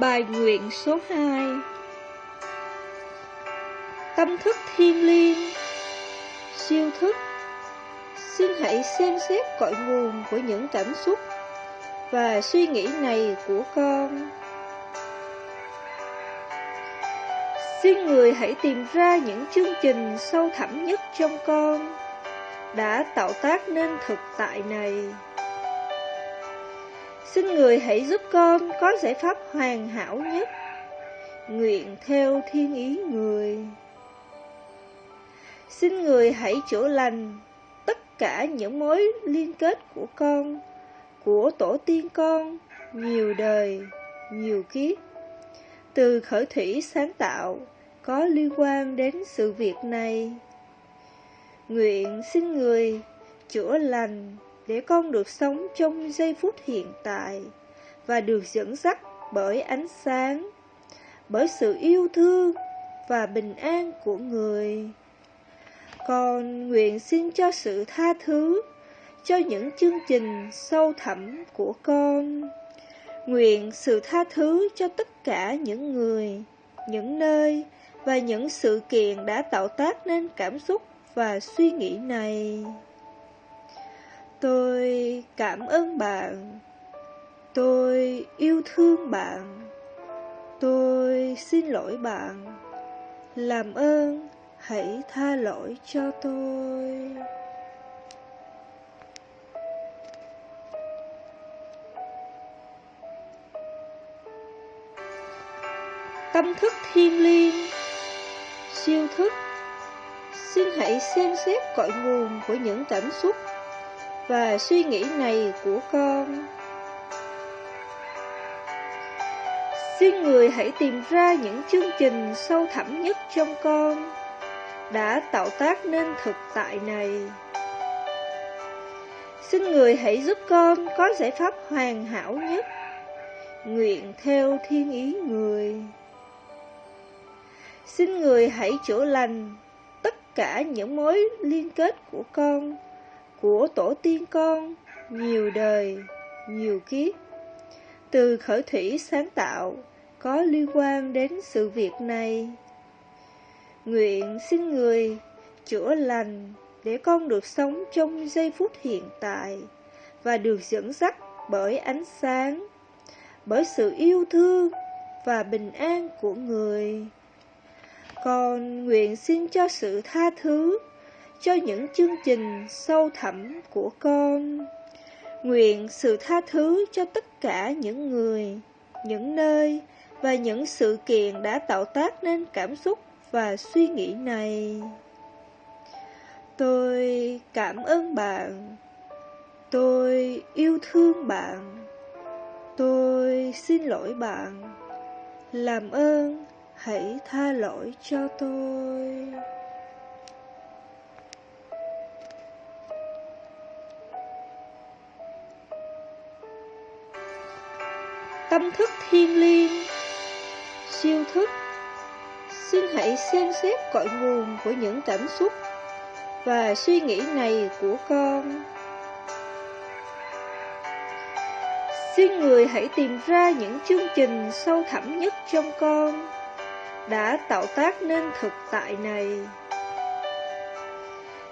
Bài nguyện số 2 Tâm thức thiên liêng. Siêu thức. Xin hãy xem xét cội nguồn của những cảm xúc Và suy nghĩ này của con. Xin người hãy tìm ra những chương trình sâu thẳm nhất trong con Đã tạo tác nên thực tại này. Xin người hãy giúp con có giải pháp hoàn hảo nhất. Nguyện theo thiên ý người. Xin người hãy chữa lành tất cả những mối liên kết của con Của tổ tiên con Nhiều đời, nhiều kiếp. Từ khởi thủy sáng tạo Có liên quan đến sự việc này. Nguyện xin người chữa lành để con được sống trong giây phút hiện tại và được dẫn dắt bởi ánh sáng, bởi sự yêu thương và bình an của người. Con nguyện xin cho sự tha thứ cho những chương trình sâu thẳm của con. Nguyện sự tha thứ cho tất cả những người, những nơi và những sự kiện đã tạo tác nên cảm xúc và suy nghĩ này. Tôi cảm ơn bạn. Tôi yêu thương bạn. Tôi xin lỗi bạn. Làm ơn, hãy tha lỗi cho tôi. Tâm thức thiên liêng Siêu thức Xin hãy xem xét cội nguồn của những cảm xúc và suy nghĩ này của con. Xin người hãy tìm ra những chương trình sâu thẳm nhất trong con đã tạo tác nên thực tại này. Xin người hãy giúp con có giải pháp hoàn hảo nhất, nguyện theo thiên ý người. Xin người hãy chữa lành tất cả những mối liên kết của con của tổ tiên con nhiều đời, nhiều kiếp. Từ khởi thủy sáng tạo có liên quan đến sự việc này. Nguyện xin người chữa lành để con được sống trong giây phút hiện tại và được dẫn dắt bởi ánh sáng, bởi sự yêu thương và bình an của người. Con nguyện xin cho sự tha thứ cho những chương trình sâu thẳm của con. Nguyện sự tha thứ cho tất cả những người, những nơi và những sự kiện đã tạo tác nên cảm xúc và suy nghĩ này. Tôi cảm ơn bạn. Tôi yêu thương bạn. Tôi xin lỗi bạn. Làm ơn, hãy tha lỗi cho tôi. Tâm thức thiên liêng. Siêu thức, xin hãy xem xét cội nguồn của những cảm xúc và suy nghĩ này của con. Xin người hãy tìm ra những chương trình sâu thẳm nhất trong con đã tạo tác nên thực tại này.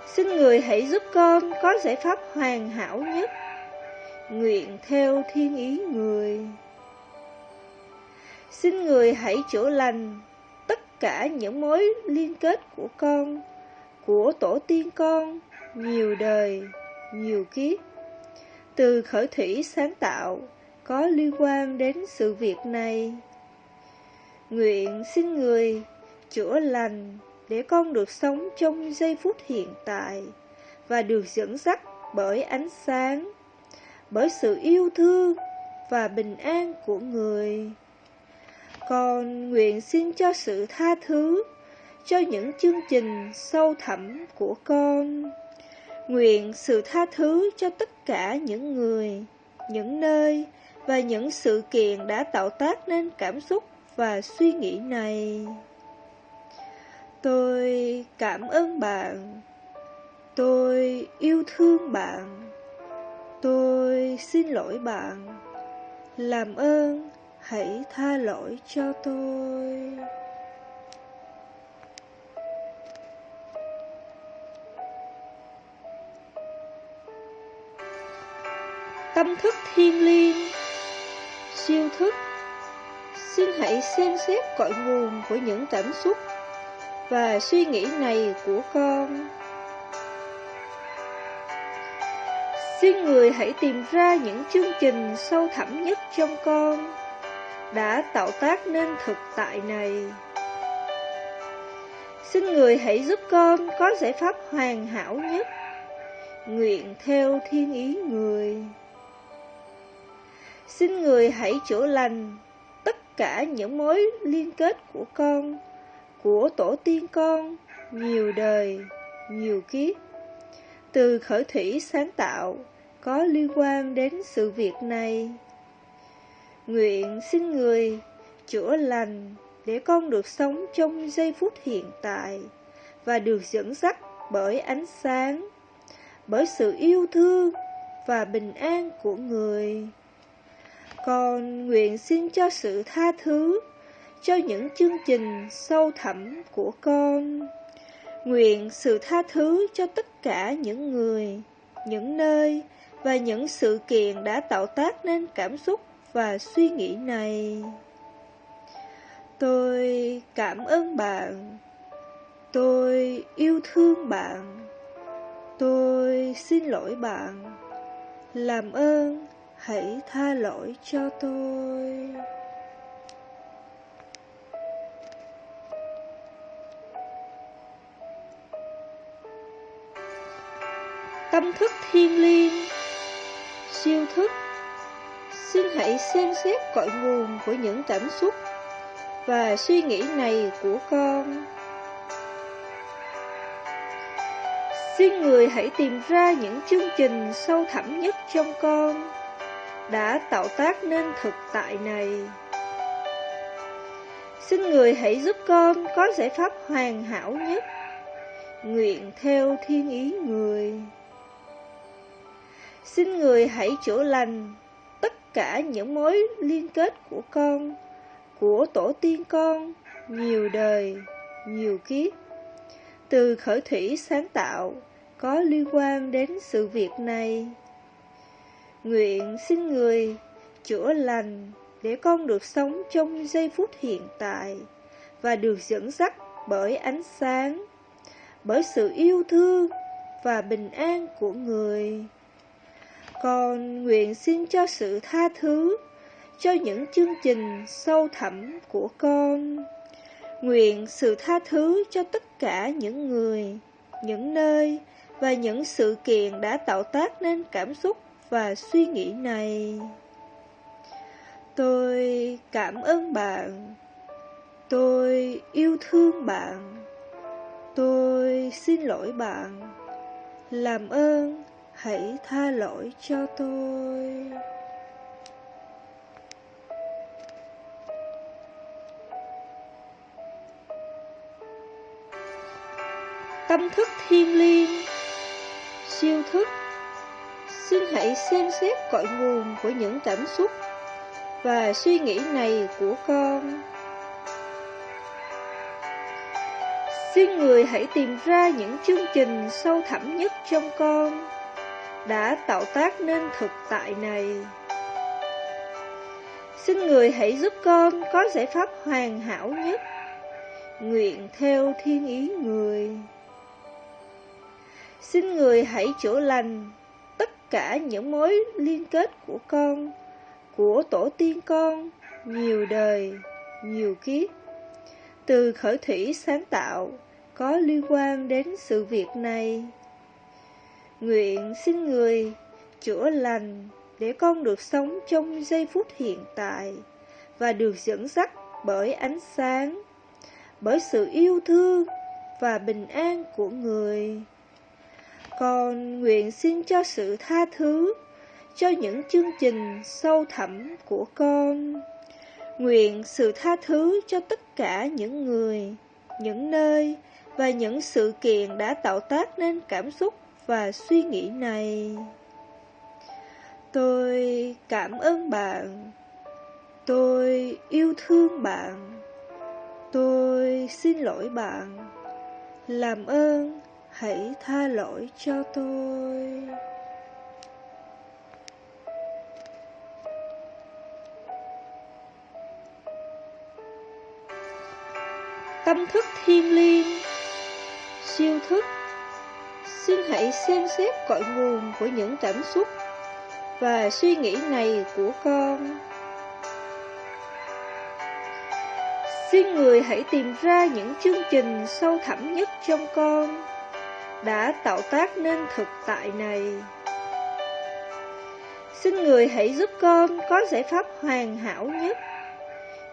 Xin người hãy giúp con có giải pháp hoàn hảo nhất, nguyện theo thiên ý người. Xin người hãy chữa lành tất cả những mối liên kết của con, của tổ tiên con, nhiều đời, nhiều kiếp. Từ khởi thủy sáng tạo có liên quan đến sự việc này. Nguyện xin người chữa lành để con được sống trong giây phút hiện tại và được dẫn dắt bởi ánh sáng, bởi sự yêu thương và bình an của người. Con nguyện xin cho sự tha thứ cho những chương trình sâu thẳm của con. Nguyện sự tha thứ cho tất cả những người, những nơi và những sự kiện đã tạo tác nên cảm xúc và suy nghĩ này. Tôi cảm ơn bạn. Tôi yêu thương bạn. Tôi xin lỗi bạn. Làm ơn hãy tha lỗi cho tôi. Tâm thức thiên liêng, siêu thức, xin hãy xem xét cội nguồn của những cảm xúc và suy nghĩ này của con. Xin người hãy tìm ra những chương trình sâu thẳm nhất trong con đã tạo tác nên thực tại này. Xin người hãy giúp con có giải pháp hoàn hảo nhất, nguyện theo thiên ý người. Xin người hãy chữa lành tất cả những mối liên kết của con, của tổ tiên con, nhiều đời, nhiều kiếp. Từ khởi thủy sáng tạo, có liên quan đến sự việc này. Nguyện xin người chữa lành để con được sống trong giây phút hiện tại và được dẫn dắt bởi ánh sáng, bởi sự yêu thương và bình an của người. Con nguyện xin cho sự tha thứ cho những chương trình sâu thẳm của con. Nguyện sự tha thứ cho tất cả những người, những nơi và những sự kiện đã tạo tác nên cảm xúc và suy nghĩ này. Tôi cảm ơn bạn. Tôi yêu thương bạn. Tôi xin lỗi bạn. Làm ơn, hãy tha lỗi cho tôi. Tâm thức thiên liêng siêu thức Xin hãy xem xét cội nguồn của những cảm xúc và suy nghĩ này của con. Xin người hãy tìm ra những chương trình sâu thẳm nhất trong con đã tạo tác nên thực tại này. Xin người hãy giúp con có giải pháp hoàn hảo nhất, nguyện theo thiên ý người. Xin người hãy chữa lành tất cả những mối liên kết của con, của tổ tiên con, nhiều đời, nhiều kiếp. Từ khởi thủy sáng tạo, có liên quan đến sự việc này. Nguyện xin người chữa lành để con được sống trong giây phút hiện tại và được dẫn dắt bởi ánh sáng, bởi sự yêu thương và bình an của người. Con nguyện xin cho sự tha thứ cho những chương trình sâu thẳm của con. Nguyện sự tha thứ cho tất cả những người, những nơi và những sự kiện đã tạo tác nên cảm xúc và suy nghĩ này. Tôi cảm ơn bạn. Tôi yêu thương bạn. Tôi xin lỗi bạn. Làm ơn hãy tha lỗi cho tôi. Tâm thức thiên liêng, siêu thức. Xin hãy xem xét cội nguồn của những cảm xúc và suy nghĩ này của con. Xin người hãy tìm ra những chương trình sâu thẳm nhất trong con đã tạo tác nên thực tại này. Xin người hãy giúp con có giải pháp hoàn hảo nhất, nguyện theo thiên ý người. Xin người hãy chữa lành tất cả những mối liên kết của con, của tổ tiên con, nhiều đời, nhiều kiếp. Từ khởi thủy sáng tạo, có liên quan đến sự việc này. Nguyện xin người chữa lành để con được sống trong giây phút hiện tại và được dẫn dắt bởi ánh sáng, bởi sự yêu thương và bình an của người. Con nguyện xin cho sự tha thứ cho những chương trình sâu thẳm của con. Nguyện sự tha thứ cho tất cả những người, những nơi và những sự kiện đã tạo tác nên cảm xúc và suy nghĩ này. Tôi cảm ơn bạn. Tôi yêu thương bạn Tôi xin lỗi bạn Làm ơn, hãy tha lỗi cho tôi Tâm thức thiên liêng, Siêu thức Xin hãy xem xét cội nguồn của những cảm xúc Và suy nghĩ này của con. Xin người hãy tìm ra những chương trình sâu thẳm nhất trong con Đã tạo tác nên thực tại này. Xin người hãy giúp con có giải pháp hoàn hảo nhất,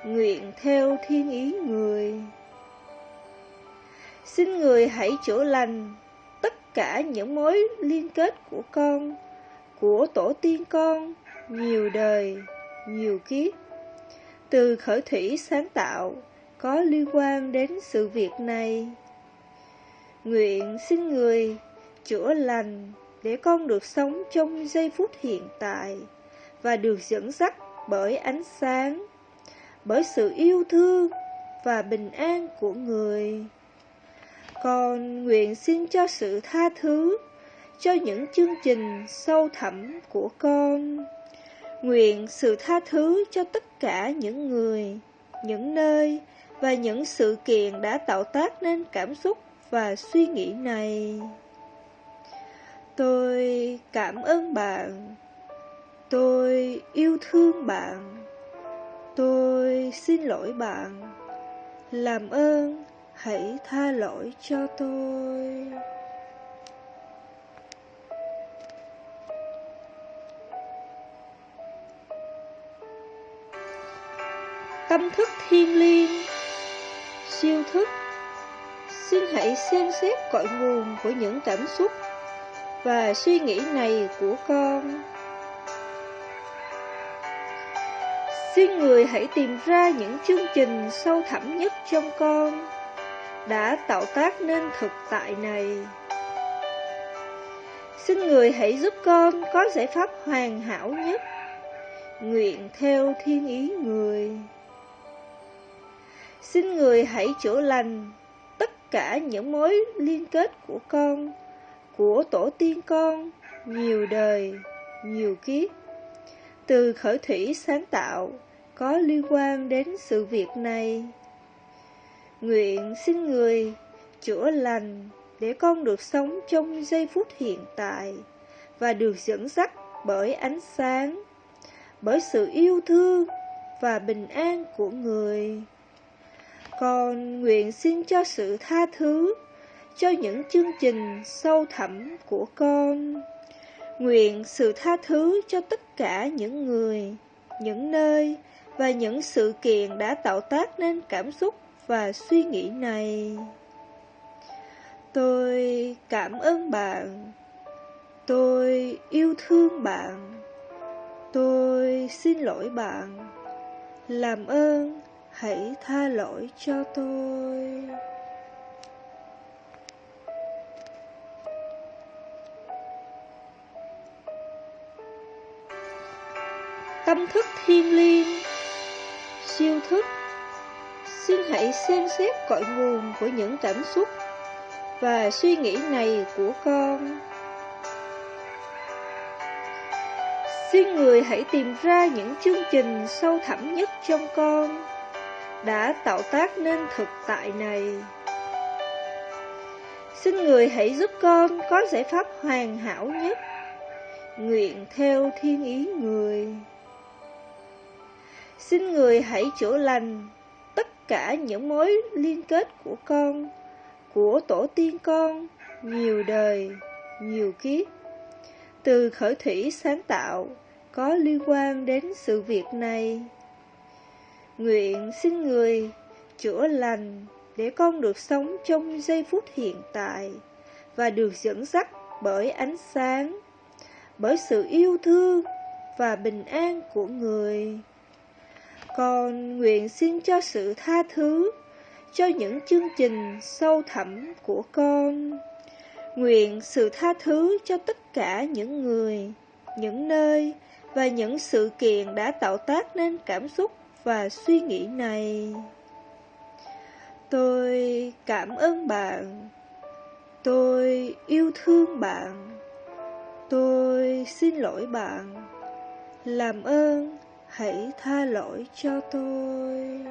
Nguyện theo thiên ý người. Xin người hãy chữa lành tất cả những mối liên kết của con, của tổ tiên con, nhiều đời, nhiều kiếp. Từ khởi thủy sáng tạo, có liên quan đến sự việc này. Nguyện xin người chữa lành để con được sống trong giây phút hiện tại và được dẫn dắt bởi ánh sáng, bởi sự yêu thương và bình an của người. Con nguyện xin cho sự tha thứ cho những chương trình sâu thẳm của con. Nguyện sự tha thứ cho tất cả những người, những nơi và những sự kiện đã tạo tác nên cảm xúc và suy nghĩ này. Tôi cảm ơn bạn. Tôi yêu thương bạn. Tôi xin lỗi bạn. Làm ơn hãy tha lỗi cho tôi. Tâm thức thiên liêng, siêu thức. Xin hãy xem xét cội nguồn của những cảm xúc và suy nghĩ này của con. Xin người hãy tìm ra những chương trình sâu thẳm nhất trong con đã tạo tác nên thực tại này. Xin người hãy giúp con có giải pháp hoàn hảo nhất, nguyện theo thiên ý người. Xin người hãy chữa lành tất cả những mối liên kết của con, của tổ tiên con, nhiều đời, nhiều kiếp. Từ khởi thủy sáng tạo, có liên quan đến sự việc này. Nguyện xin người chữa lành để con được sống trong giây phút hiện tại và được dẫn dắt bởi ánh sáng, bởi sự yêu thương và bình an của người. Con nguyện xin cho sự tha thứ cho những chương trình sâu thẳm của con. Nguyện sự tha thứ cho tất cả những người, những nơi và những sự kiện đã tạo tác nên cảm xúc và suy nghĩ này. Tôi cảm ơn bạn. Tôi yêu thương bạn. Tôi xin lỗi bạn. Làm ơn, hãy tha lỗi cho tôi. Tâm thức thiên liêng, Siêu thức Xin hãy xem xét cội nguồn của những cảm xúc và suy nghĩ này của con. Xin người hãy tìm ra những chương trình sâu thẳm nhất trong con đã tạo tác nên thực tại này. Xin người hãy giúp con có giải pháp hoàn hảo nhất, nguyện theo thiên ý người. Xin người hãy chữa lành cả những mối liên kết của con, của tổ tiên con, nhiều đời, nhiều kiếp. Từ khởi thủy sáng tạo, có liên quan đến sự việc này. Nguyện xin người chữa lành để con được sống trong giây phút hiện tại và được dẫn dắt bởi ánh sáng, bởi sự yêu thương và bình an của người. Con nguyện xin cho sự tha thứ cho những chương trình sâu thẳm của con. Nguyện sự tha thứ cho tất cả những người, những nơi và những sự kiện đã tạo tác nên cảm xúc và suy nghĩ này. Tôi cảm ơn bạn. Tôi yêu thương bạn. Tôi xin lỗi bạn. Làm ơn, hãy tha lỗi cho tôi.